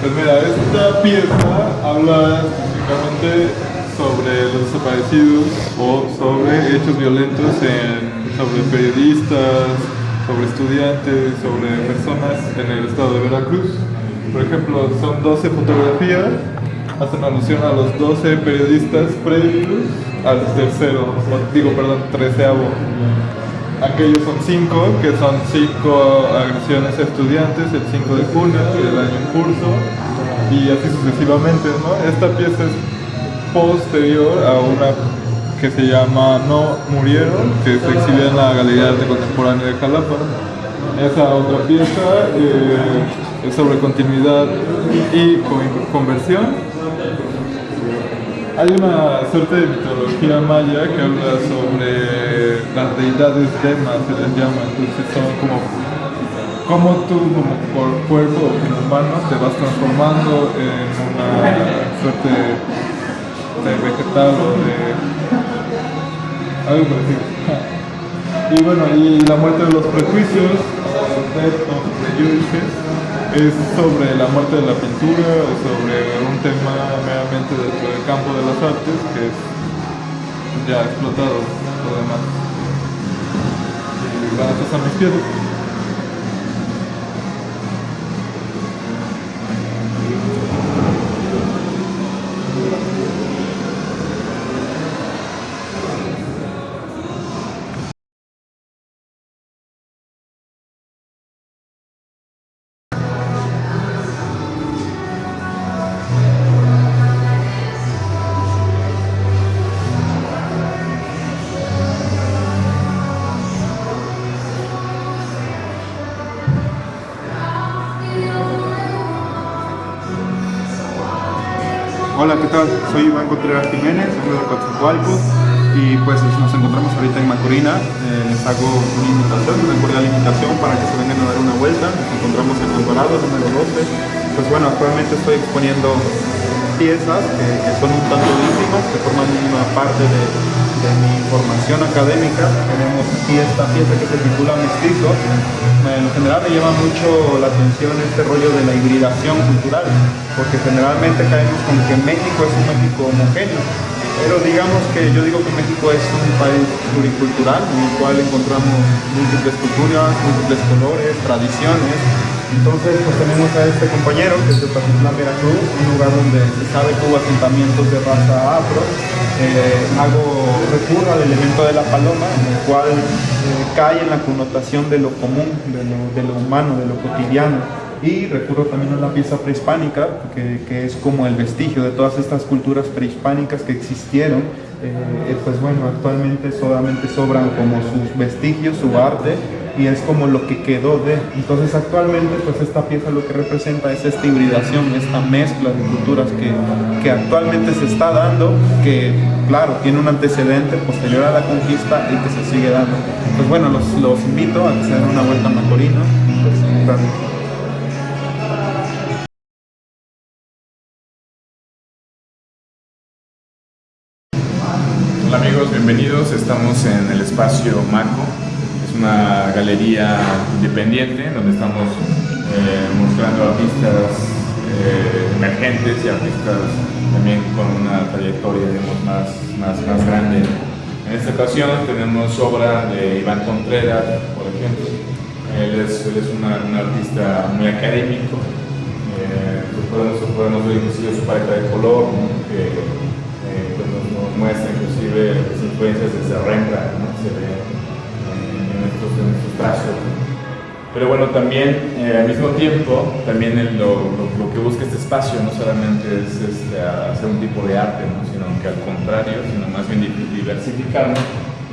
pues mira, esta pieza habla específicamente sobre los desaparecidos o sobre hechos violentos en, sobre periodistas, sobre estudiantes, sobre personas en el estado de Veracruz. Por ejemplo, son 12 fotografías, hacen alusión a los 12 periodistas previos al tercero, digo, perdón, treceavo. Aquellos son 5, que son 5 agresiones estudiantes el 5 de junio del año en curso, y así sucesivamente, ¿no? Esta pieza es posterior a una que se llama No Murieron, que se exhibe en la Galería de Arte Contemporáneo de Jalapa. Esa otra pieza eh, es sobre continuidad y conversión. Hay una suerte de mitología maya que habla sobre las deidades demas, se les llama, entonces son como como tú como por cuerpo como humano te vas transformando en una suerte de vegetal o de algo parecido. Y bueno, y la muerte de los prejuicios, es sobre la muerte de la pintura, sobre un tema meramente dentro del campo de las artes que es ya explotado por demás. Y van a Hola, ¿qué tal? Soy Iván Contreras Jiménez, soy de Coatzacoalcos y pues nos encontramos ahorita en Macorina. Eh, les hago una invitación, una cordial invitación para que se vengan a dar una vuelta. Nos encontramos en Alvarado, número 12. Pues bueno, actualmente estoy exponiendo piezas que, son un tanto íntimas, que forman una parte de, de mi formación académica. Tenemos aquí esta pieza que se titula Mestizo. En general me llama mucho la atención este rollo de la hibridación cultural porque generalmente caemos con que México es un México homogéneo, pero digamos que yo digo que México es un país pluricultural en el cual encontramos múltiples culturas, múltiples colores, tradiciones. Entonces pues tenemos a este compañero que es de Patitlán, Veracruz, un lugar donde se sabe que hubo asentamientos de raza afro. Eh, hago recurro al elemento de la paloma, en el cual eh, cae en la connotación de lo común, de lo humano, de lo cotidiano y recurro también a la pieza prehispánica, que, que, es como el vestigio de todas estas culturas prehispánicas que existieron. Eh, pues bueno, actualmente solamente sobran como sus vestigios, su arte, y es como lo que quedó de. Entonces actualmente pues esta pieza lo que representa es esta hibridación, esta mezcla de culturas que, que actualmente se está dando, que claro, tiene un antecedente posterior a la conquista y que se sigue dando. Pues bueno, los, los invito a que se den una vuelta a Macorino. Pues, bienvenidos. Estamos en el espacio Marco. Es una galería independiente donde estamos eh, mostrando artistas eh, emergentes y artistas también con una trayectoria más, más, más grande. En esta ocasión tenemos obra de Iván Contreras, por ejemplo. Él es, un artista muy académico. Eh, pues podemos, ver inclusive su paleta de color, que pues nos, muestra inclusive las influencias de Rembrandt, ¿no? se ve Pero bueno, también eh, al mismo tiempo, también lo, lo, que busca este espacio no solamente es este, hacer un tipo de arte, ¿no? sino que al contrario, sino más bien diversificarnos.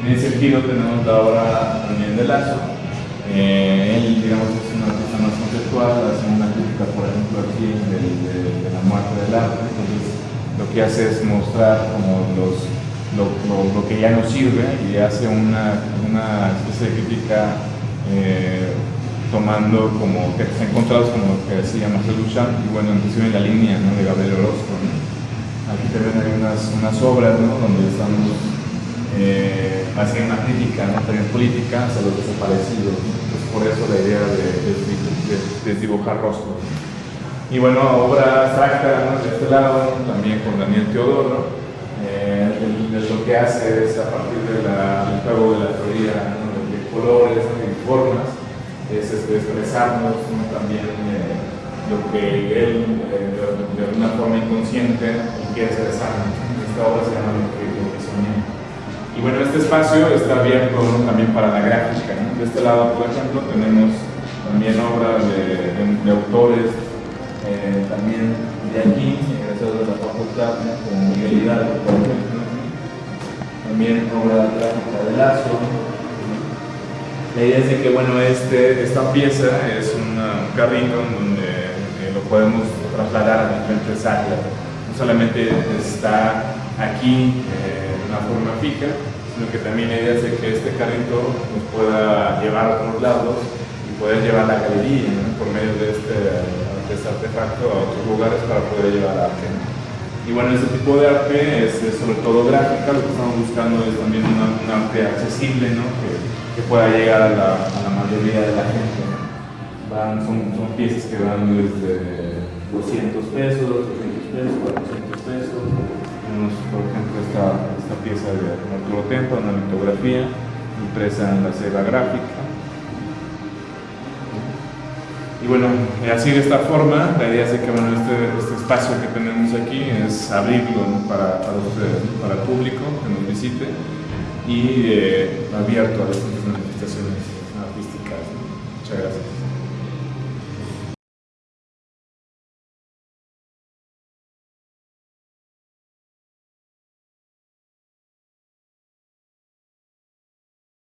En ese sentido tenemos la obra también de Lazo. Eh, él, digamos, es una artista más conceptual, hace una crítica, por ejemplo, aquí de, de, la muerte del arte. Entonces, lo que hace es mostrar como los lo, que ya no sirve y hace una, una especie de crítica eh, tomando como textos encontrados como lo que decía Marcel Duchamp y bueno, inclusive en la línea de Gabriel Orozco. Aquí también hay unas, unas obras donde estamos eh, más bien magnífica, ¿no? también política, hacia los desaparecidos. Entonces, por eso la idea de, de, desdibujar rostros. Y bueno, obra abstracta de este lado, también con Daniel Teodoro. Eh, lo que hace es a partir del juego de la teoría de colores y formas, es expresarnos también eh, lo que él eh, de, alguna forma inconsciente quiere expresar. Esta obra se llama Lo que, lo que soñé. Y bueno, este espacio está abierto también para la gráfica. De este lado, por ejemplo, tenemos también obras de, de autores eh, también de aquí, egresados de la facultad, como Miguel Hidalgo, por ejemplo, también obra gráfica de Lazo. La idea es de que bueno, este, esta pieza es un carrito en donde eh, lo podemos trasladar a diferentes áreas. No solamente está aquí eh, de una forma fija, sino que también la idea es de que este carrito nos pueda llevar a otros lados y poder llevar la galería por medio de este este artefacto a otros lugares para poder llevar arte. Y bueno, este tipo de arte es, sobre todo gráfica, lo que estamos buscando es también un arte accesible, ¿no? que, pueda llegar a la, a la, mayoría de la gente. Van, son, son, piezas que van desde 200 pesos, 300 pesos, 400 pesos. Tenemos, por ejemplo, esta, esta pieza de Arturo Tempo, una litografía impresa en la cera gráfica y bueno, así de esta forma, la idea es que bueno, este, este espacio que tenemos aquí es abrirlo para, para, el público que nos visite y eh, abierto a estas